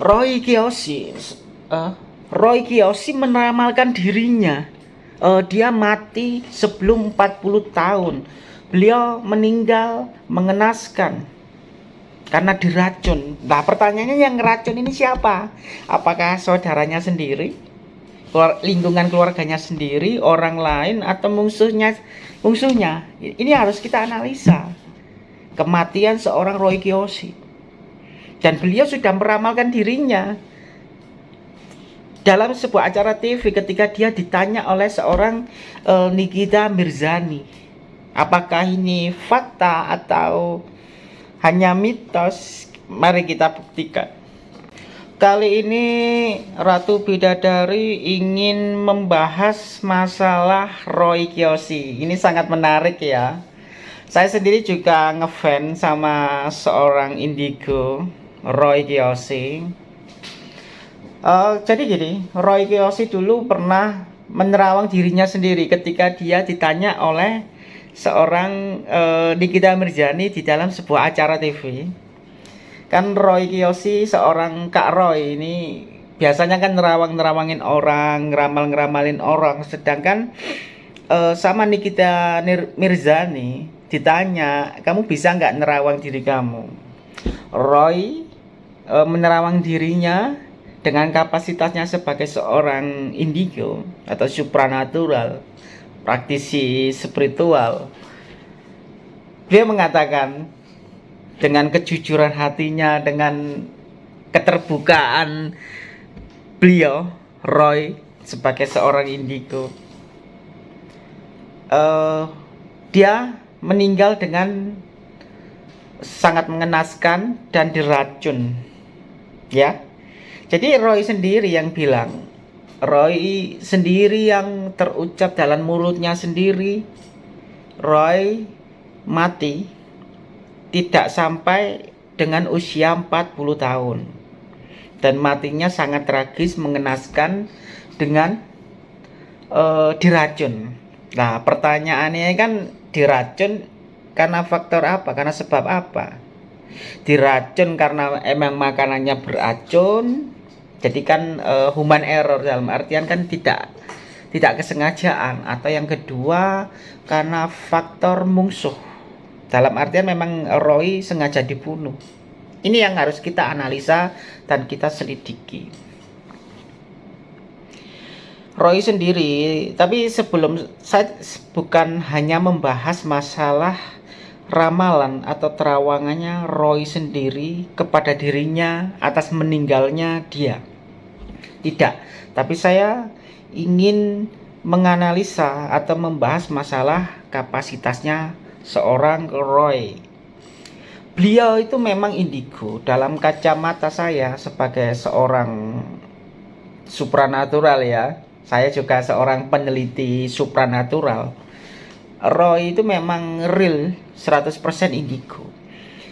Roy Kiyoshi. Uh, Roy Kiyoshi meramalkan dirinya. Uh, dia mati sebelum 40 tahun. Beliau meninggal mengenaskan karena diracun. Nah pertanyaannya yang ngeracun ini siapa? Apakah saudaranya sendiri? Lingkungan keluarganya sendiri? Orang lain? Atau musuhnya musuhnya ini harus kita analisa. Kematian seorang Roy Kiyoshi dan beliau sudah meramalkan dirinya. Dalam sebuah acara TV ketika dia ditanya oleh seorang uh, Nikita Mirzani apakah ini fakta atau hanya mitos? Mari kita buktikan. Kali ini Ratu Bidadari ingin membahas masalah Roy Kiyoshi. Ini sangat menarik ya. Saya sendiri juga ngefans sama seorang indigo Roy Kiyoshi. Uh, jadi gini Roy Kiyoshi dulu pernah menerawang dirinya sendiri ketika dia ditanya oleh seorang uh, Nikita Mirjani di dalam sebuah acara TV kan Roy Kiyoshi seorang Kak Roy ini biasanya kan nerawang-nerawangin orang ngeramal-ngeramalin orang. Sedangkan uh, sama Nikita Mirzani ditanya kamu bisa nggak nerawang diri kamu? Roy e, menerawang dirinya dengan kapasitasnya sebagai seorang indigo atau supranatural, praktisi spiritual. Dia mengatakan dengan kejujuran hatinya, dengan keterbukaan beliau, Roy sebagai seorang indigo, uh, dia meninggal dengan sangat mengenaskan dan diracun ya. Jadi Roy sendiri yang bilang Roy sendiri yang terucap dalam mulutnya sendiri Roy mati tidak sampai dengan usia 40 tahun. Dan matinya sangat tragis mengenaskan dengan uh, diracun. Nah pertanyaannya kan diracun karena faktor apa? Karena sebab apa diracun karena emang makanannya beracun jadi kan uh, human error dalam artian kan tidak tidak kesengajaan. Atau yang kedua karena faktor musuh dalam artian memang Roy sengaja dibunuh. Ini yang harus kita analisa dan kita selidiki. Roy sendiri tapi sebelum saya bukan hanya membahas masalah ramalan atau terawangannya Roy sendiri kepada dirinya atas meninggalnya dia. Tidak, tapi saya ingin menganalisa atau membahas masalah kapasitasnya seorang Roy. Beliau itu memang indigo dalam kacamata saya sebagai seorang supranatural ya. Saya juga seorang peneliti supranatural Roy itu memang real 100% indigo.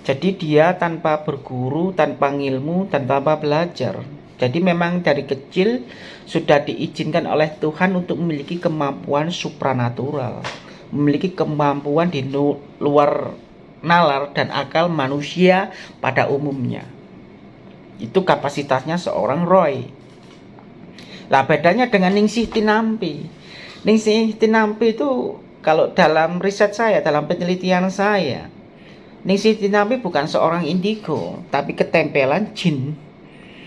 Jadi dia tanpa berguru tanpa ilmu tanpa belajar. Jadi memang dari kecil sudah diizinkan oleh Tuhan untuk memiliki kemampuan supranatural memiliki kemampuan di luar nalar dan akal manusia pada umumnya. Itu kapasitasnya seorang Roy. Lah bedanya dengan Ningsih Tinampi. Ningsih Tinampi itu kalau dalam riset saya, dalam penelitian saya, Ningsih Tinampi bukan seorang indigo, tapi ketempelan jin.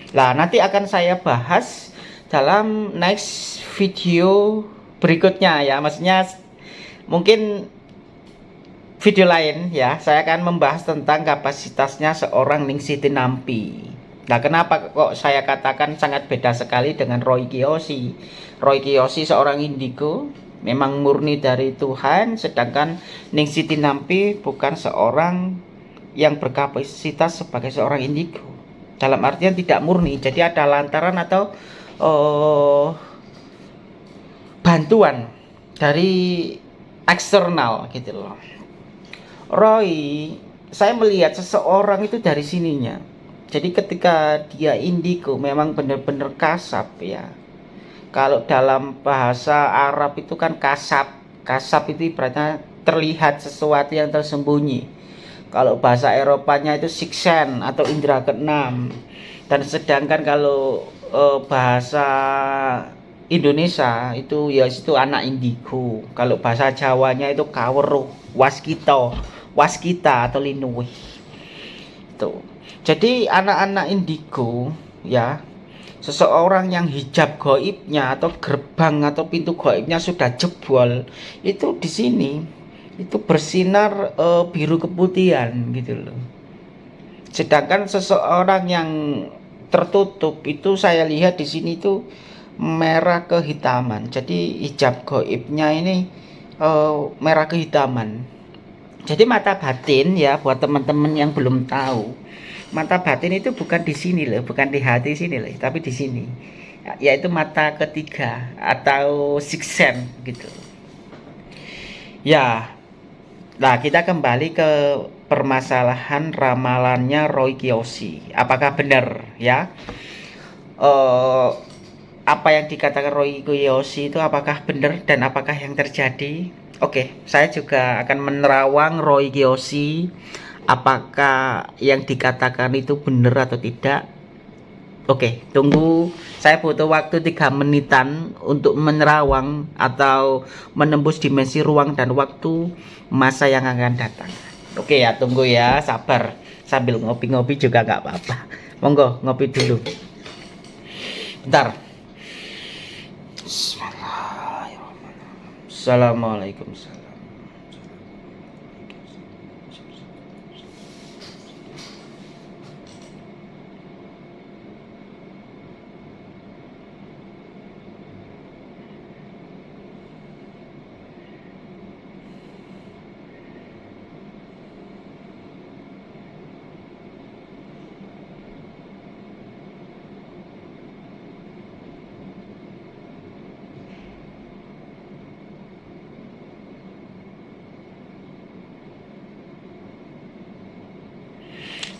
Nah, nanti akan saya bahas dalam next video berikutnya ya. Maksudnya mungkin video lain ya, saya akan membahas tentang kapasitasnya seorang Ningsih Tinampi. Nah, kenapa kok saya katakan sangat beda sekali dengan Roy Kiyoshi? Roy Kiyoshi seorang indigo, memang murni dari Tuhan sedangkan Ning Siti Nampi bukan seorang yang berkapasitas sebagai seorang indigo. Dalam artian tidak murni jadi ada lantaran atau uh, bantuan dari eksternal gitu loh. Roy saya melihat seseorang itu dari sininya. Jadi ketika dia indigo memang benar-benar kasap ya kalau dalam bahasa Arab itu kan kasab kasab itu ibaratnya terlihat sesuatu yang tersembunyi. Kalau bahasa Eropanya itu siksen atau indera keenam. Dan sedangkan kalau uh, bahasa Indonesia itu ya itu anak indigo. Kalau bahasa Jawanya itu kaweruh waskito waskita atau linuwih. Itu jadi anak-anak indigo ya seseorang yang hijab goibnya atau gerbang atau pintu goibnya sudah jebol itu di sini itu bersinar uh, biru keputihan gitu loh. Sedangkan seseorang yang tertutup itu saya lihat di sini itu merah kehitaman. Jadi hijab goibnya ini uh, merah kehitaman. Jadi mata batin ya buat teman-teman yang belum tahu mata batin itu bukan di sini loh bukan di hati sini loh tapi di sini yaitu mata ketiga atau six sense gitu ya nah kita kembali ke permasalahan ramalannya Roy Kiyoshi. Apakah benar ya? Uh, apa yang dikatakan Roy Kiyoshi itu apakah benar dan apakah yang terjadi? Oke, okay, saya juga akan menerawang Roy Kiyoshi apakah yang dikatakan itu benar atau tidak. Oke, okay, tunggu. Saya butuh waktu tiga menitan untuk menerawang atau menembus dimensi ruang dan waktu masa yang akan datang. Oke ya, tunggu ya, sabar. Sambil ngopi-ngopi juga nggak apa-apa. Monggo, ngopi dulu. Bentar. Assalamualaikum.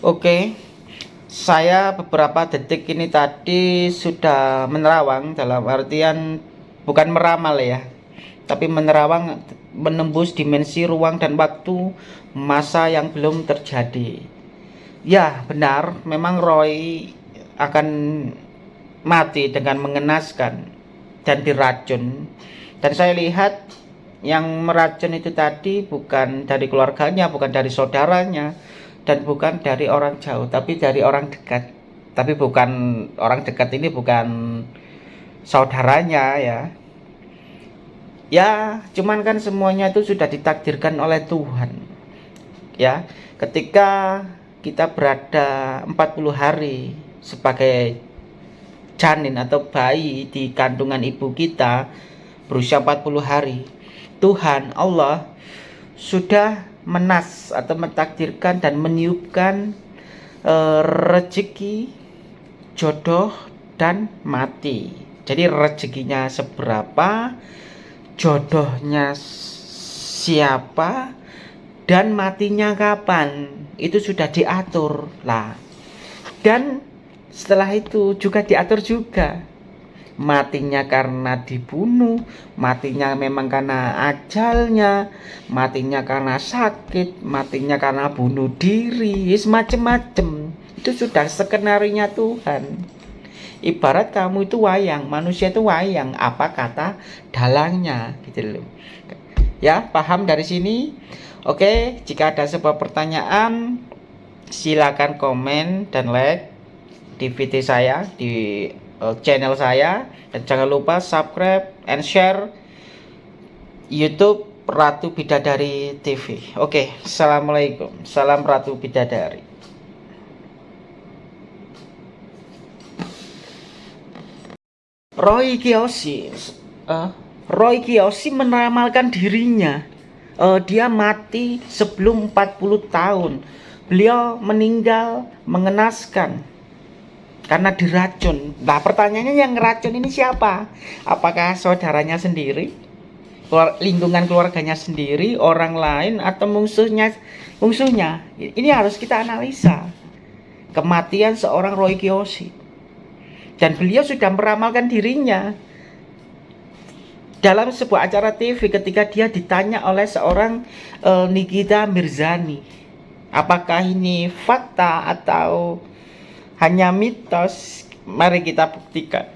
Oke saya beberapa detik ini tadi sudah menerawang dalam artian bukan meramal ya tapi menerawang menembus dimensi ruang dan waktu masa yang belum terjadi. Ya benar memang Roy akan mati dengan mengenaskan dan diracun. Dan saya lihat yang meracun itu tadi bukan dari keluarganya bukan dari saudaranya dan bukan dari orang jauh tapi dari orang dekat. Tapi bukan orang dekat ini bukan saudaranya ya. Ya cuman kan semuanya itu sudah ditakdirkan oleh Tuhan ya. Ketika kita berada 40 hari sebagai janin atau bayi di kandungan ibu kita berusia 40 hari Tuhan Allah sudah menas atau mentakdirkan dan meniupkan e, rezeki jodoh dan mati. Jadi rezekinya seberapa jodohnya siapa dan matinya kapan itu sudah diatur lah. Dan setelah itu juga diatur juga matinya karena dibunuh, matinya memang karena ajalnya, matinya karena sakit, matinya karena bunuh diri, semacam-macam. Itu sudah skenarinya Tuhan. Ibarat kamu itu wayang, manusia itu wayang, apa kata dalangnya gitu loh. Ya, paham dari sini? Oke, jika ada sebuah pertanyaan silakan komen dan like di video saya di uh, channel saya dan jangan lupa subscribe and share YouTube Ratu Bidadari TV. Oke, assalamualaikum, salam Ratu Bidadari. Roy Kiyoshi, uh, Roy Kiyoshi meramalkan dirinya. Uh, dia mati sebelum 40 tahun. Beliau meninggal mengenaskan karena diracun. Nah, pertanyaannya yang ngeracun ini siapa? Apakah saudaranya sendiri? lingkungan keluarganya sendiri, orang lain atau musuhnya? Musuhnya. Ini harus kita analisa. Kematian seorang Roy Kiyoshi. Dan beliau sudah meramalkan dirinya dalam sebuah acara TV ketika dia ditanya oleh seorang uh, Nikita Mirzani apakah ini fakta atau hanya mitos. Mari kita buktikan